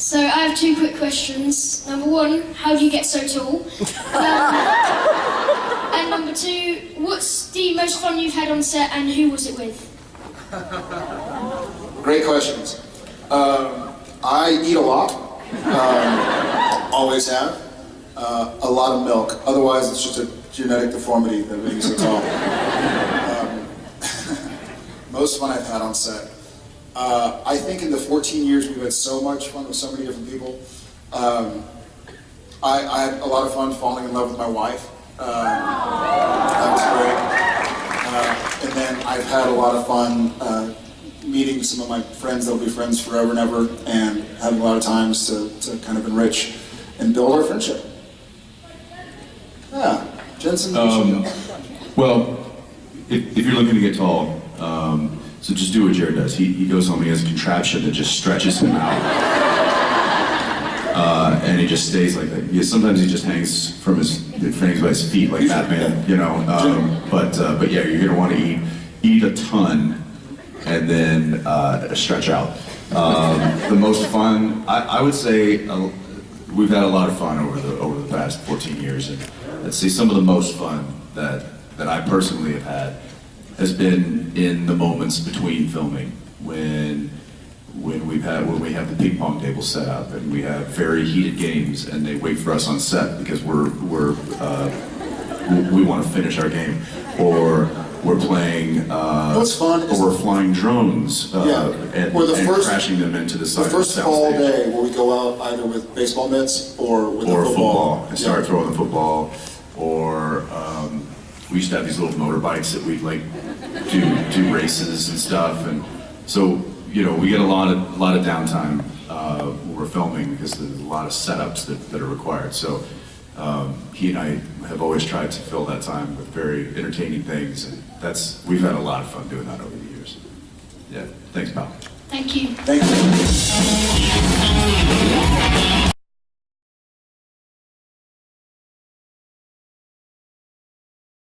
So I have two quick questions. Number one, how do you get so tall? Um, and number two, what's the most fun you've had on set and who was it with? Great questions. Um, I eat a lot. Um, always have. Uh, a lot of milk. Otherwise, it's just a genetic deformity that makes me so tall. Um, most fun I've had on set. Uh, I think in the 14 years we've had so much fun with so many different people. Um, I, I had a lot of fun falling in love with my wife. Um, that was great. Uh, and then I've had a lot of fun uh, meeting some of my friends that'll be friends forever and ever, and having a lot of times to, to kind of enrich and build our friendship. Yeah, Jensen, Um. Well, if, if you're looking to get tall, um, so just do what Jared does. He, he goes home, he has a contraption that just stretches him out. Uh, and he just stays like that. Yeah, sometimes he just hangs from his, hangs by his feet like Batman, you know. Um, but, uh, but yeah, you're gonna wanna eat, eat a ton and then uh, stretch out. Um, the most fun, I, I would say, uh, we've had a lot of fun over the over the past 14 years, and let's see, some of the most fun that that I personally have had has been in the moments between filming when when we've had when we have the ping pong table set up and we have very heated games and they wait for us on set because we're we're uh, we, want to finish our game or we're playing uh, What's fun or we're flying drones uh, Yeah. and, Or the and first- crashing them into the side The first of the fall day where we go out either with baseball mitts or with or a football, football. and start Yeah. throwing the football, or um, we used to have these little motorbikes that we'd like do do races and stuff, and so you know we get a lot of a lot of downtime uh, when we're filming because there's a lot of setups that, that are required. So um, he and I have always tried to fill that time with very entertaining things, and that's we've had a lot of fun doing that over the years. Yeah, thanks, pal. Thank you. Thank you.